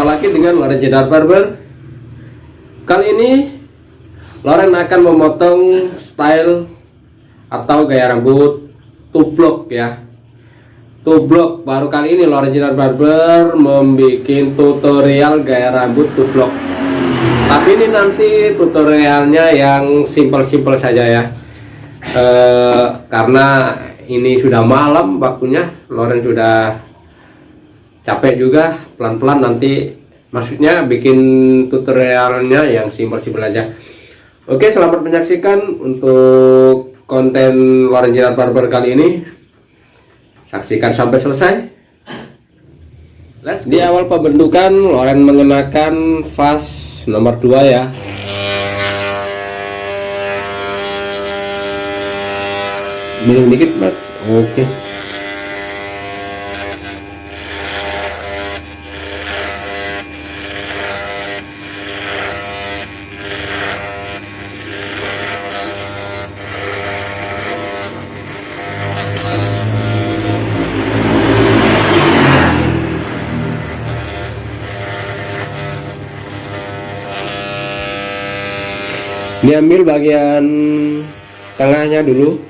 Jumpa lagi dengan Loren Jedar Barber. Kali ini Loren akan memotong style Atau gaya rambut Tublok ya. Tublok. Baru kali ini Loren Jedar Barber Membuat tutorial gaya rambut tublok. Tapi ini nanti tutorialnya yang simple-simple saja ya. E, Karena ini sudah malam waktunya Loren sudah capek juga pelan-pelan nanti maksudnya bikin tutorialnya yang simpel-simpel aja. Oke selamat menyaksikan untuk konten Loren Jirat Barber kali ini. Saksikan sampai selesai. Di awal pembentukan Loren mengenakan vas nomor 2 ya. Miring dikit mas. Oke diambil bagian tengahnya dulu.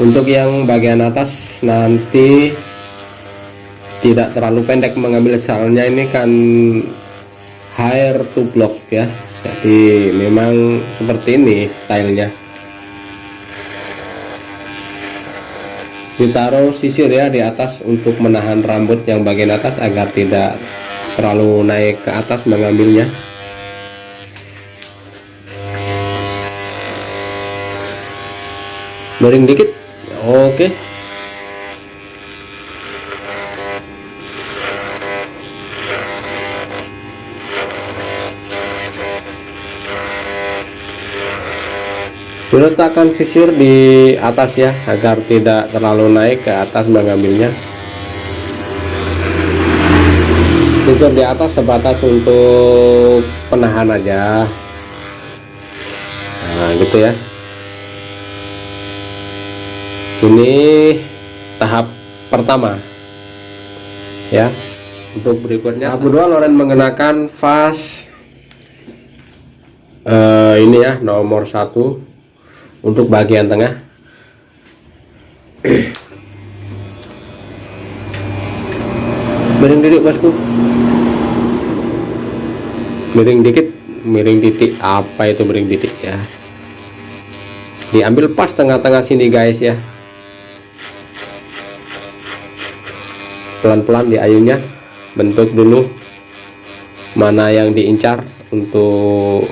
Untuk yang bagian atas nanti tidak terlalu pendek mengambil soalnya ini kan hair to block ya. Jadi memang seperti ini stylenya. Ditaruh sisir ya di atas untuk menahan rambut yang bagian atas agar tidak terlalu naik ke atas mengambilnya miring dikit. Oke. Diletakkan sisir di atas ya agar tidak terlalu naik ke atas mengambilnya sisir di atas sebatas untuk penahan aja. Nah gitu ya ini tahap pertama. Ya. Untuk berikutnya tahap kedua Loren mengenakan vas uh, ini ya nomor satu untuk bagian tengah. Miring dikit bosku. Miring dikit miring titik. Apa itu miring titik ya? Diambil pas tengah-tengah sini guys ya pelan-pelan di ayunnya bentuk dulu mana yang diincar untuk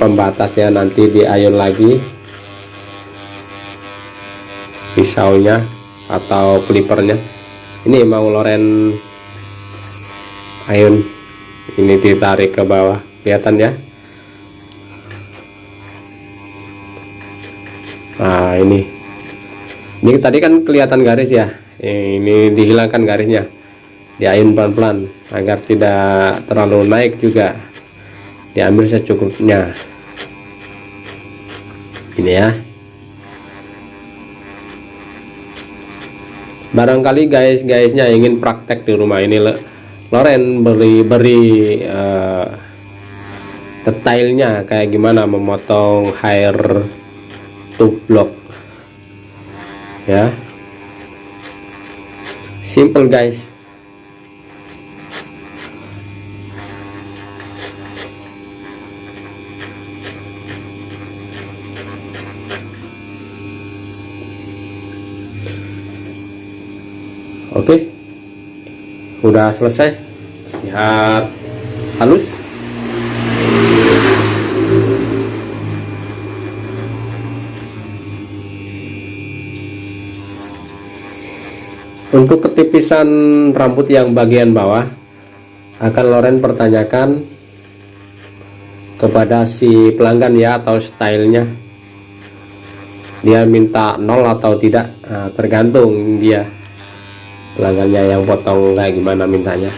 pembatasnya nanti di ayun lagi. Pisaunya atau clippernya ini mau loren ayun. Ini ditarik ke bawah. Kelihatan ya? Nah ini ini tadi kan kelihatan garis ya. Ini dihilangkan garisnya. Diayun pelan-pelan agar tidak terlalu naik juga. Diambil secukupnya. Ini ya. Barangkali guys-guysnya ingin praktek di rumah ini Loren beri beri uh, detailnya kayak gimana memotong hair block ya. Simple guys. Oke. Udah selesai. Lihat halus untuk ketipisan rambut yang bagian bawah akan Loren pertanyakan kepada si pelanggan ya atau stylenya. Dia minta nol atau tidak? Nah, tergantung dia pelanggannya yang potong kayak gimana mintanya.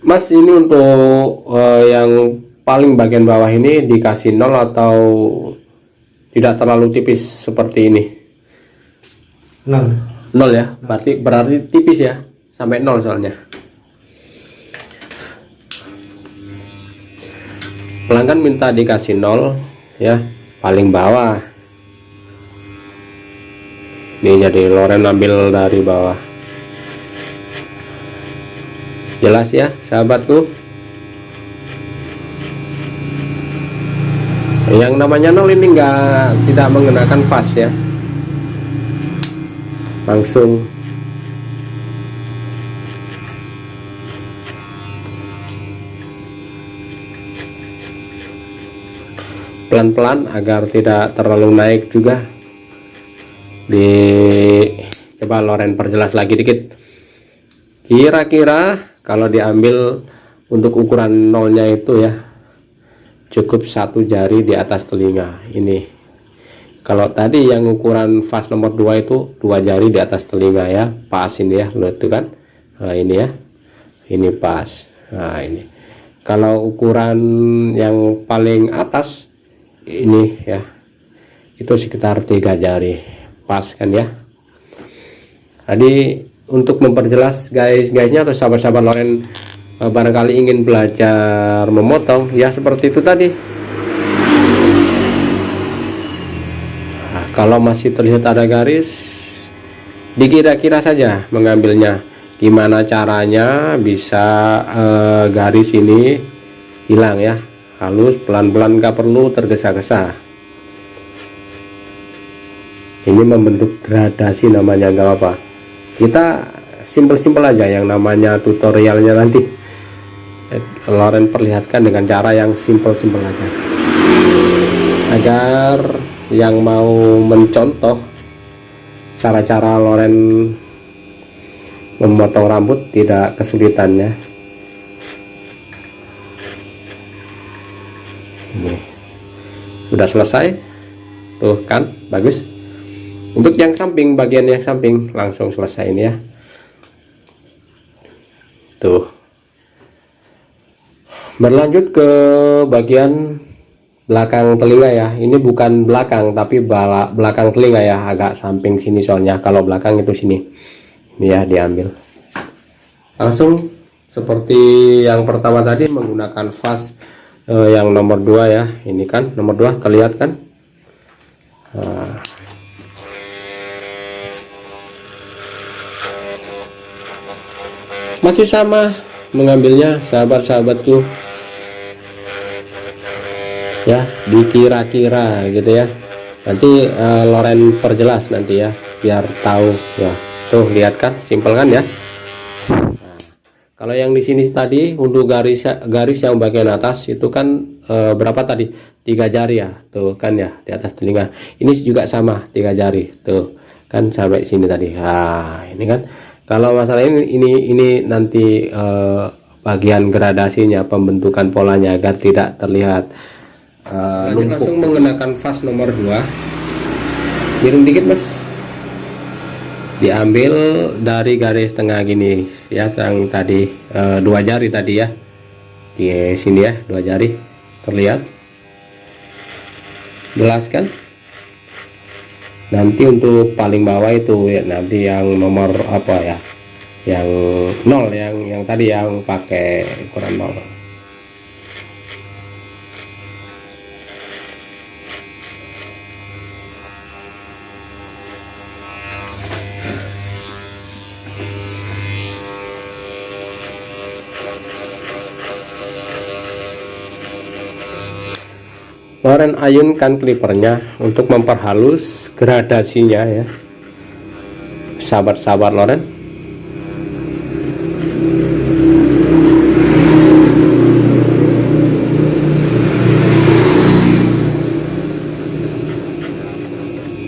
Mas ini untuk uh, yang paling bagian bawah ini dikasih nol atau tidak terlalu tipis seperti ini nol. Nol ya? Berarti berarti tipis ya? Sampai nol soalnya. Pelanggan minta dikasih nol ya. Paling bawah. Ini jadi loren ambil dari bawah. Jelas ya sahabatku? Yang namanya nol ini enggak tidak mengenakan fast ya langsung. Pelan-pelan agar tidak terlalu naik juga. Di coba loren perjelas lagi dikit. Kira-kira kalau diambil untuk ukuran nolnya itu ya cukup satu jari di atas telinga ini kalau tadi yang ukuran fast nomor 2 itu dua jari di atas telinga ya pas ini ya lo itu kan? Nah, ini ya ini pas. Nah ini. Kalau ukuran yang paling atas ini ya itu sekitar tiga jari pas kan ya. Jadi untuk memperjelas guys-guysnya atau sahabat-sahabat Loren Eh, barangkali ingin belajar memotong ya seperti itu tadi kalau masih terlihat ada garis dikira-kira saja mengambilnya. Gimana caranya bisa eh, garis ini hilang ya? Halus pelan-pelan gak perlu tergesa-gesa. Ini membentuk gradasi namanya nggak apa kita simpel-simpel aja yang namanya tutorialnya nanti. Loren perlihatkan dengan cara yang simpel-simpel aja. Agar yang mau mencontoh cara-cara Loren memotong rambut tidak kesulitan ya ini. Sudah selesai? Tuh kan? Bagus. Untuk yang samping bagian yang samping langsung selesai ini ya. Tuh. Berlanjut ke bagian belakang telinga ya. Ini bukan belakang tapi belakang telinga ya. Agak samping sini soalnya. Kalau belakang itu sini. Ini ya diambil. Langsung seperti yang pertama tadi menggunakan vas eh, yang nomor dua ya. Ini kan nomor dua kelihatan nah. masih sama mengambilnya sahabat-sahabatku ya dikira-kira gitu ya. Nanti uh, Loren perjelas nanti ya biar tahu ya. Tuh lihat kan simpel kan ya? Nah, kalau yang di sini tadi untuk garis garis yang bagian atas itu kan uh, berapa tadi? Tiga jari ya tuh kan ya di atas telinga. Ini juga sama tiga jari tuh kan sampai sini tadi. Nah ini kan kalau masalah ini ini ini nanti uh, bagian gradasinya pembentukan polanya agar tidak terlihat uh, langsung menggunakan vas nomor 2 miring dikit mas. Diambil dari garis tengah gini ya yang tadi uh, dua jari tadi ya. Di sini ya dua jari. Terlihat. Jelas kan? Nanti untuk paling bawah itu ya nanti yang nomor apa ya? Yang nol yang yang tadi yang pakai ukuran nol Loren ayunkan klipernya untuk memperhalus gradasinya ya. Sahabat-sahabat Loren.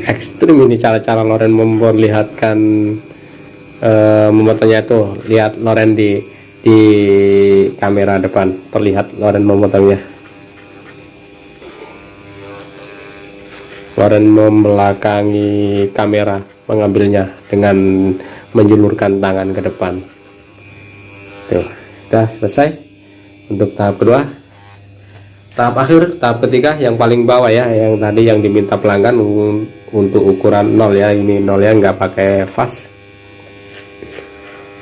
Ekstrim ini cara-cara Loren memperlihatkan uh, memotongnya itu. Lihat Loren di di kamera depan. Terlihat Loren memotongnya Warren membelakangi kamera mengambilnya dengan menjulurkan tangan ke depan. Tuh sudah selesai. Untuk tahap kedua. Tahap akhir tahap ketiga yang paling bawah ya yang tadi yang diminta pelanggan untuk ukuran nol ya ini nol ya nggak pakai vas.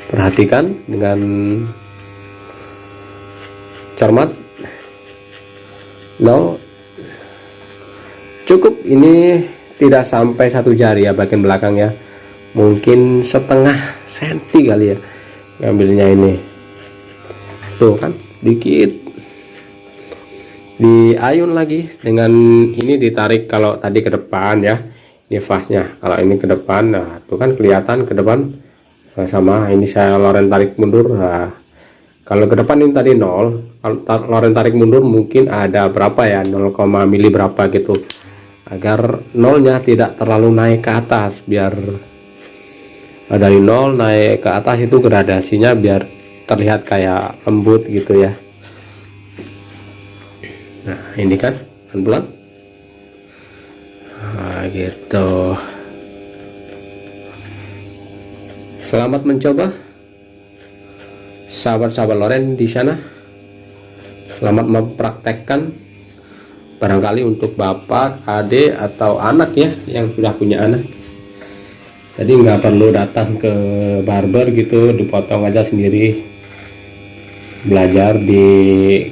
Perhatikan dengan cermat. Nol cukup ini tidak sampai satu jari ya bagian belakang ya. Mungkin setengah senti kali ya ngambilnya ini. Tuh kan dikit. Di ayun lagi dengan ini ditarik kalau tadi ke depan ya ini fasnya kalau ini ke depan nah tuh kan kelihatan ke depan. Nah, sama ini saya loren tarik mundur. Nah, kalau ke depan ini tadi nol kalau loren tarik mundur mungkin ada berapa ya 0, mili berapa gitu agar nolnya tidak terlalu naik ke atas biar dari nol naik ke atas itu gradasinya biar terlihat kayak lembut gitu ya. Nah ini kan pelan-pelan. Nah, gitu. Selamat mencoba. Sahabat-sahabat Loren di sana. Selamat mempraktekkan barangkali untuk bapak adik atau anak ya yang sudah punya anak. Jadi nggak perlu datang ke barber gitu dipotong aja sendiri. Belajar di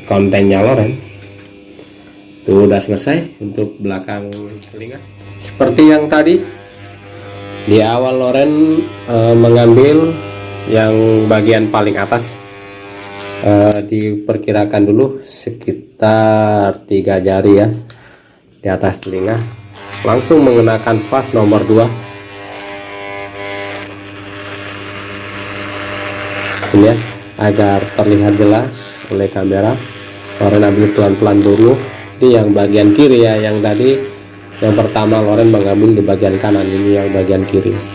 kontennya Loren. Itu udah selesai untuk belakang telinga. Seperti yang tadi di awal Loren e, mengambil yang bagian paling atas uh, diperkirakan dulu sekitar tiga jari ya di atas telinga. Langsung mengenakan pas nomor 2 ini ya agar terlihat jelas oleh kamera. Loren ambil pelan-pelan dulu ini yang bagian kiri ya yang tadi. Yang pertama Loren mengambil di bagian kanan ini yang bagian kiri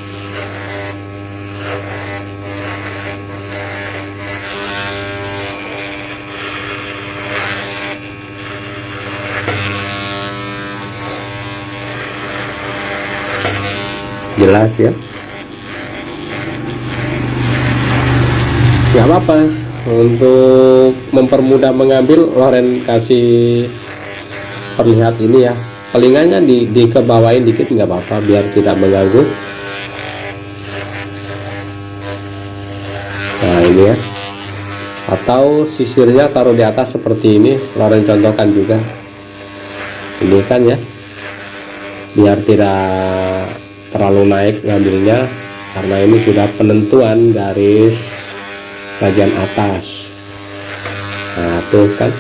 jelas ya. Nggak apa-apa. Untuk mempermudah mengambil Loren kasih perlihat ini ya. Telinganya di, dikebawain dikit nggak apa-apa biar tidak mengganggu. Nah ini ya. Atau sisirnya taruh di atas seperti ini Loren contohkan juga. Ini kan ya biar tidak terlalu naik ngambilnya karena ini sudah penentuan garis bagian atas. Nah tuh kan.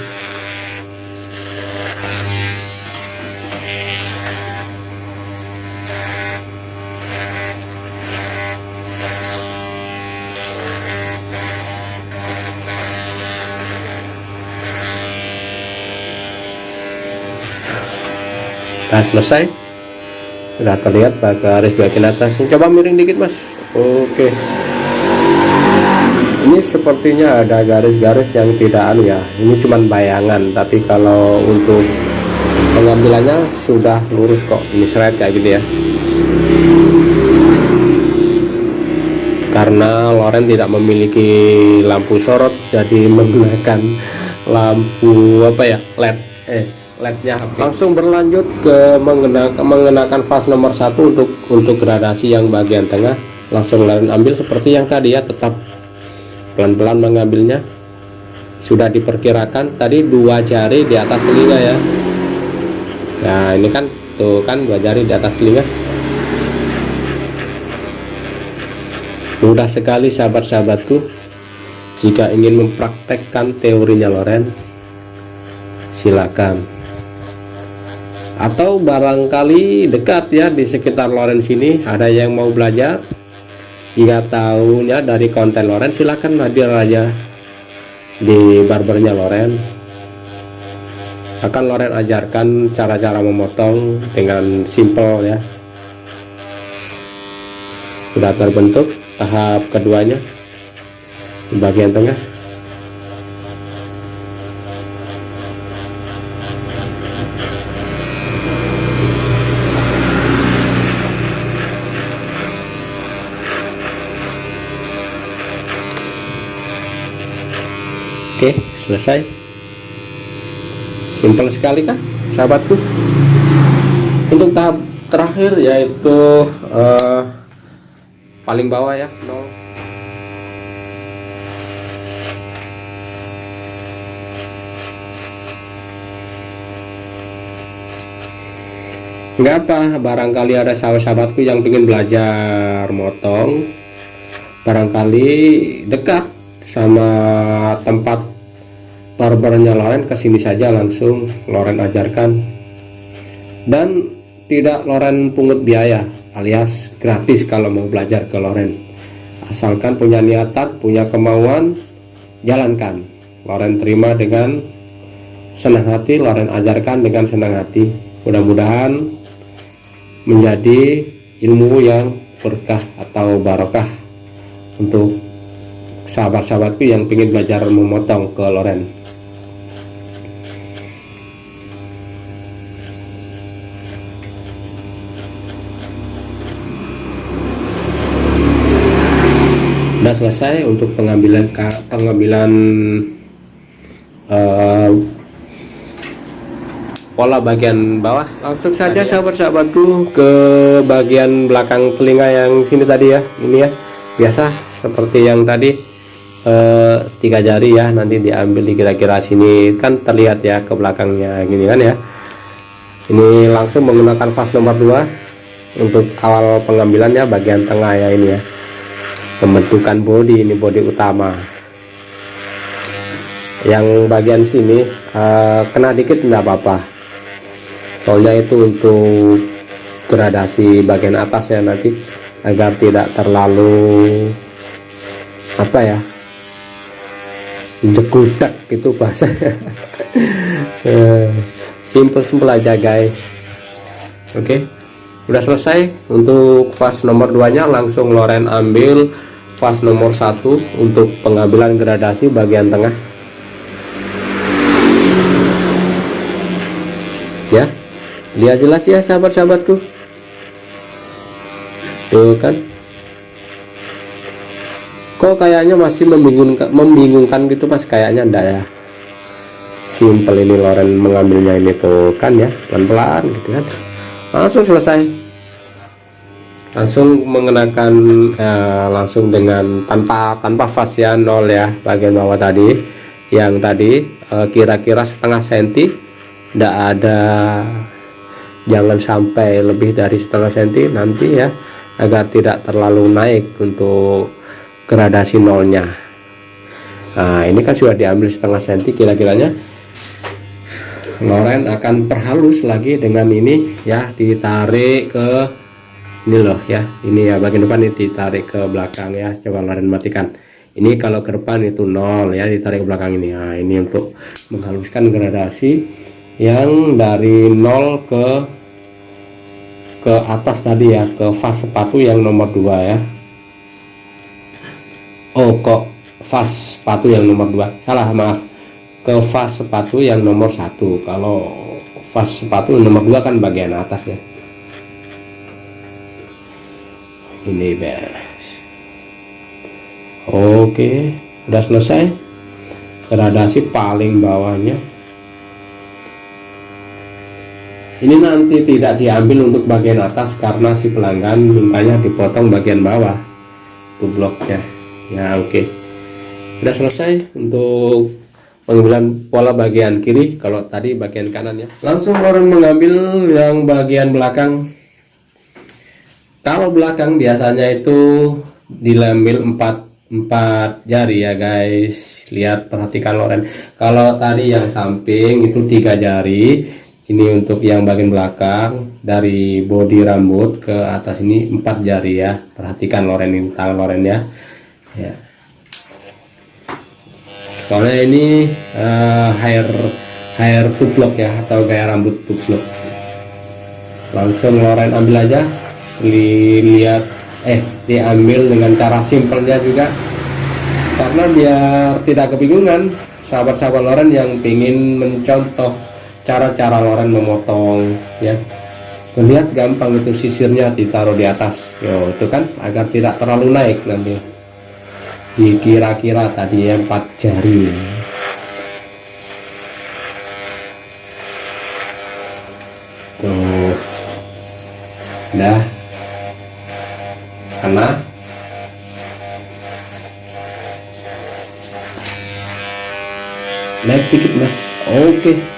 Nah, selesai sudah terlihat garis bagian atas coba miring dikit mas. Oke. Ini sepertinya ada garis-garis yang tidak anu ya. Ini cuman bayangan tapi kalau untuk pengambilannya sudah lurus kok. Ini seret kayak gitu ya. Karena Loren tidak memiliki lampu sorot jadi menggunakan lampu apa ya LED. Eh lednya langsung berlanjut ke mengenakan, mengenakan fas nomor satu untuk untuk gradasi yang bagian tengah. Langsung ambil seperti yang tadi ya tetap pelan-pelan mengambilnya. Sudah diperkirakan tadi dua jari di atas telinga ya. Nah ini kan tuh kan dua jari di atas telinga. Mudah sekali sahabat-sahabatku jika ingin mempraktekkan teorinya Loren. Silakan atau barangkali dekat ya di sekitar Loren sini ada yang mau belajar? Jika tahunya dari konten Loren silahkan hadir aja di barbernya Loren akan Loren ajarkan cara-cara memotong dengan simple ya. Sudah terbentuk tahap keduanya di bagian tengah selesai. Simple sekali kan sahabatku? Untuk tahap terakhir yaitu uh, paling bawah ya no. nggak apa barangkali ada sahabat-sahabatku yang ingin belajar motong. Barangkali dekat sama tempat barbernya Loren ke sini saja langsung Loren ajarkan. Dan tidak Loren pungut biaya alias gratis kalau mau belajar ke Loren. Asalkan punya niatan punya kemauan jalankan. Loren terima dengan senang hati Loren ajarkan dengan senang hati. Mudah-mudahan menjadi ilmu yang berkah atau barokah untuk sahabat-sahabatku yang ingin belajar memotong ke Loren sudah selesai untuk pengambilan pengambilan uh, pola bagian bawah. Langsung saja sahabat-sahabatku ke bagian belakang telinga yang sini tadi ya. Ini ya. Biasa seperti yang tadi eh, tiga jari ya nanti diambil di kira-kira sini. Kan terlihat ya ke belakangnya gini kan ya. Ini langsung menggunakan fast nomor 2 untuk awal pengambilan ya bagian tengah ya ini ya pembentukan body ini body utama. Yang bagian sini uh, kena dikit enggak apa-apa. Soalnya itu untuk gradasi bagian atas ya nanti agar tidak terlalu apa ya jekudak gitu bahasa simple simple aja guys. Oke okay. udah selesai untuk fast nomor 2 nya langsung Loren ambil fast nomor satu untuk pengambilan gradasi bagian tengah. Ya lihat jelas ya sahabat-sahabatku. Tuh kan. Kok kayaknya masih membingungkan membingungkan gitu mas? Kayaknya enggak ya. Simple ini Loren mengambilnya ini tuh kan ya pelan-pelan gitu kan. Langsung selesai langsung mengenakan ya, langsung dengan tanpa tanpa fascia nol ya bagian bawah tadi. Yang tadi eh, kira-kira eh, setengah senti tidak ada jangan sampai lebih dari setengah senti nanti ya agar tidak terlalu naik untuk gradasi nolnya. Nah ini kan sudah diambil setengah senti kira-kiranya. Loren akan perhalus lagi dengan ini ya ditarik ke ini loh ya. Ini ya bagian depan ini ditarik ke belakang ya. Coba Loren matikan. Ini kalau ke depan itu nol ya ditarik ke belakang ini. Nah ini untuk menghaluskan gradasi yang dari nol ke ke atas tadi ya. Ke fas sepatu yang nomor dua ya. Oh kok fas sepatu yang nomor dua? Salah maaf. Ke fas sepatu yang nomor satu. Kalau fas sepatu nomor dua kan bagian atas ya ini beres oke udah selesai? Gradasi paling bawahnya. Ini nanti tidak diambil untuk bagian atas karena si pelanggan mintanya dipotong bagian bawah. Bloknya. Ya oke. Sudah selesai untuk pengambilan pola bagian kiri. Kalau tadi bagian kanan ya. Langsung orang mengambil yang bagian belakang kalau belakang biasanya itu diambil empat empat jari ya guys. Lihat perhatikan Loren. Kalau tadi yang samping itu tiga jari. Ini untuk yang bagian belakang. Dari bodi rambut ke atas ini empat jari ya. Perhatikan loren ini tangan loren ya. Ya. Soalnya ini uh, hair hair tublok ya atau gaya rambut tublok langsung loren ambil aja lihat eh diambil dengan cara simpelnya juga. Karena biar tidak kebingungan sahabat-sahabat loren yang ingin mencontoh cara-cara Loren memotong ya. Melihat gampang itu sisirnya ditaruh di atas. Yo itu kan agar tidak terlalu naik nanti. Dikira-kira tadi empat jari naik dikit mas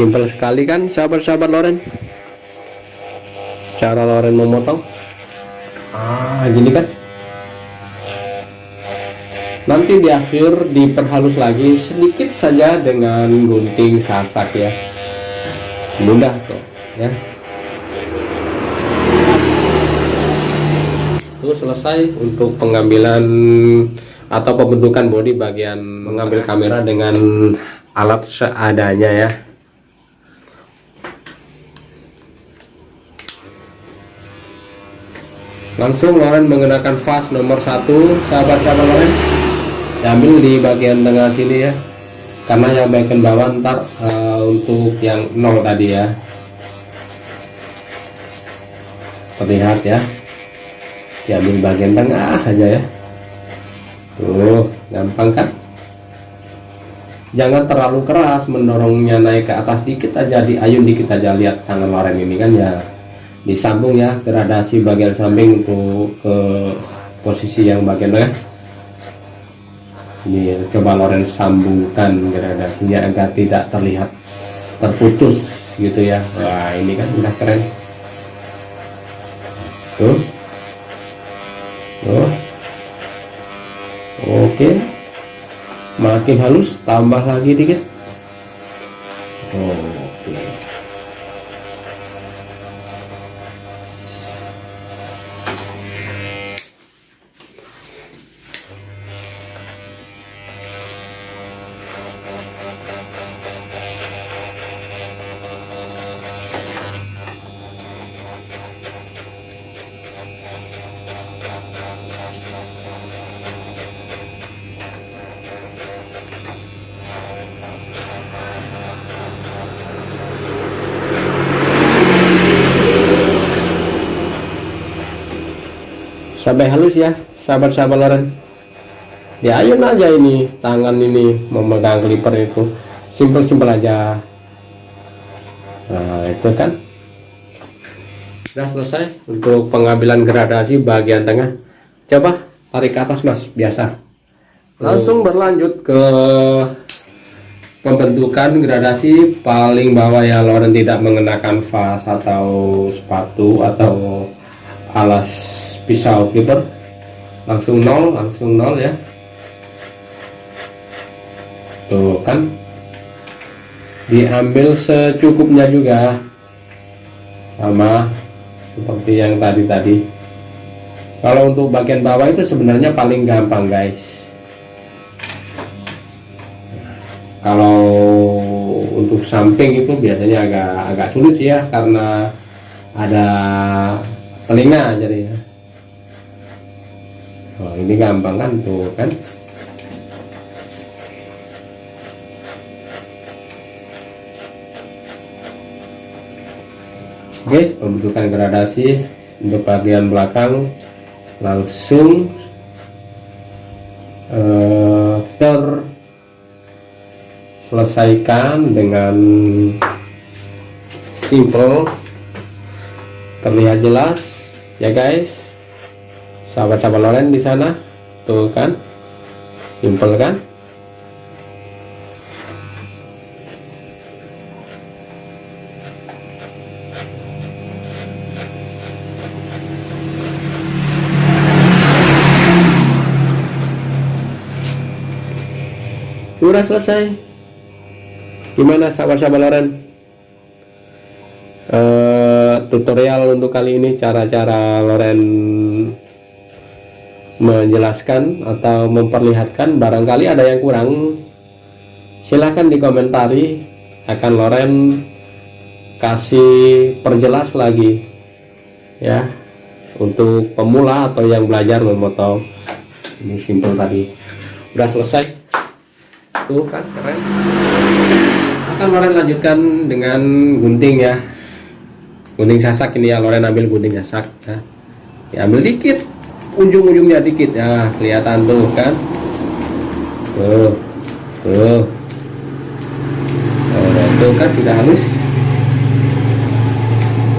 simple sekali kan sabar-sabar loren. Cara loren memotong. Ah gini kan? Nanti di akhir diperhalus lagi sedikit saja dengan gunting sasak ya. Mudah tuh ya. Itu selesai untuk pengambilan atau pembentukan bodi bagian mengambil kamera dengan alat seadanya ya. Langsung Loren menggunakan vas nomor satu sahabat-sahabat Loren? Diambil di bagian tengah sini ya. Karena yang bagian bawah ntar uh, untuk yang nol tadi ya. Terlihat ya. Diambil bagian tengah aja ya tuh gampang kan? Jangan terlalu keras mendorongnya naik ke atas dikit aja di ayun dikit aja lihat tangan Loren ini kan ya. Disambung ya gradasi bagian samping untuk ke posisi yang bagian tengah. Ini coba Loren sambungkan gradasinya agar tidak terlihat terputus gitu ya. Wah ini kan udah keren. Tuh. Tuh makin. Halus tambah lagi dikit. Oke sampai halus ya sahabat-sahabat Loren. Ya ayun aja ini tangan ini memegang clipper itu. Simpel-simpel aja. Nah itu kan. Sudah selesai untuk pengambilan gradasi bagian tengah. Coba tarik ke atas mas biasa. Langsung berlanjut ke pembentukan gradasi paling bawah ya Loren. Tidak mengenakan vas atau sepatu atau alas pisau clipper. Langsung nol langsung nol ya. Tuh kan diambil secukupnya juga. Sama seperti yang tadi tadi. Kalau untuk bagian bawah itu sebenarnya paling gampang guys. Kalau untuk samping itu biasanya agak agak sulit sih ya karena ada telinga jadi ya ini gampang kan tuh kan? Oke pembentukan gradasi untuk bagian belakang langsung eh, terselesaikan dengan simple. Terlihat jelas ya guys sahabat-sahabat Loren di sana. Tuh kan? Simple kan? Sudah selesai. Gimana sahabat-sahabat Loren? Uh, tutorial untuk kali ini cara-cara Loren menjelaskan atau memperlihatkan barangkali ada yang kurang silahkan dikomentari. Akan Loren kasih perjelas lagi ya untuk pemula atau yang belajar memotong. Ini simpel tadi. Udah selesai? Tuh kan keren. Akan Loren lanjutkan dengan gunting ya. Gunting sasak ini ya Loren ambil gunting sasak ya. diambil dikit ujung-ujungnya dikit. Ya kelihatan tuh kan? Tuh tuh. Oh, tuh kan sudah halus.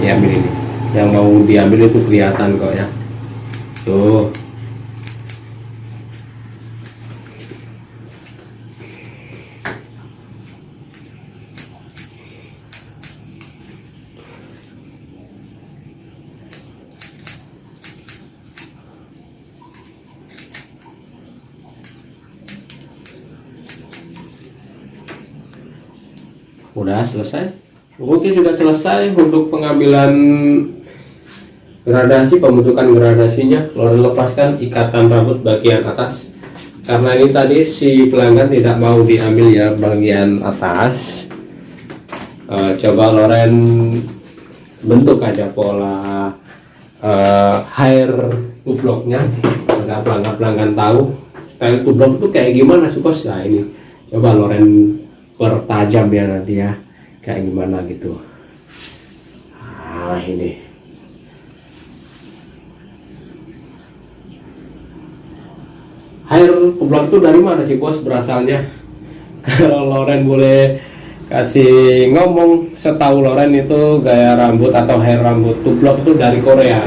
Diambil ini. Yang mau diambil itu kelihatan kok ya. Tuh udah selesai. Oke sudah selesai untuk pengambilan gradasi pembentukan gradasinya. Lalu lepaskan ikatan rambut bagian atas. Karena ini tadi si pelanggan tidak mau diambil ya bagian atas. Eh, coba Loren bentuk aja pola eh, hair tubloknya agar pelanggan-pelanggan tahu style tublok itu kayak gimana sukos nah ini. Coba Loren pertajam ya nanti ya kayak gimana gitu. Ah ini. Air tublok itu dari mana sih bos berasalnya? Kalau Loren boleh kasih ngomong setahu Loren itu gaya rambut atau hair rambut tublok itu dari Korea.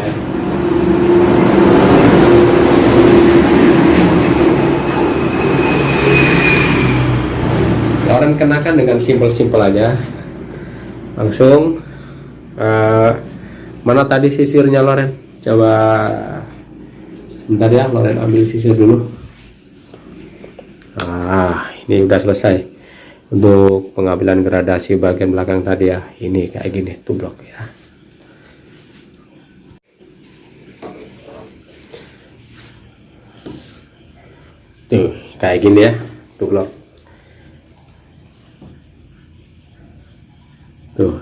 Loren kenakan dengan simpel-simpel aja langsung eh, mana tadi sisirnya Loren? Coba sebentar ya Loren ambil sisir dulu. Ah ini udah selesai untuk pengambilan gradasi bagian belakang tadi ya. Ini kayak gini tublok ya. Tuh kayak gini ya tublok tuh.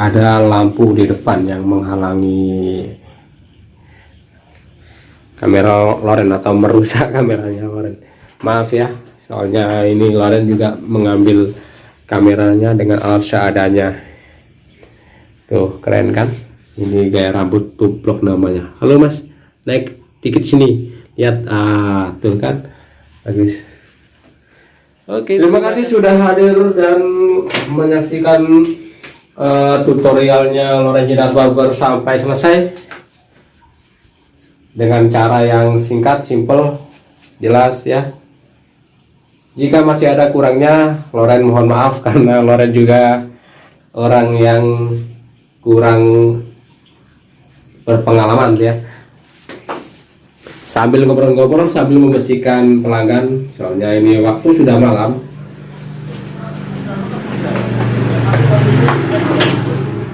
Ada lampu di depan yang menghalangi kamera Loren atau merusak kameranya Loren. Maaf ya soalnya ini Loren juga mengambil kameranya dengan alat seadanya. Tuh keren kan? Ini gaya rambut tublok namanya. Halo mas. Naik dikit sini. Lihat. Ah tuh kan? Bagus oke terima kasih sudah hadir dan menyaksikan uh, tutorialnya Loren Jidat Barber sampai selesai dengan cara yang singkat, simple, jelas ya. Jika masih ada kurangnya, Loren mohon maaf karena Loren juga orang yang kurang berpengalaman ya. Sambil ngobrol-ngobrol, sambil membersihkan pelanggan, soalnya ini waktu sudah malam.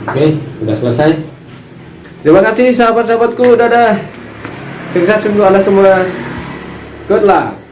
Oke, sudah selesai. Terima kasih sahabat-sahabatku, dadah. Sukses untuk Anda semua. Good luck.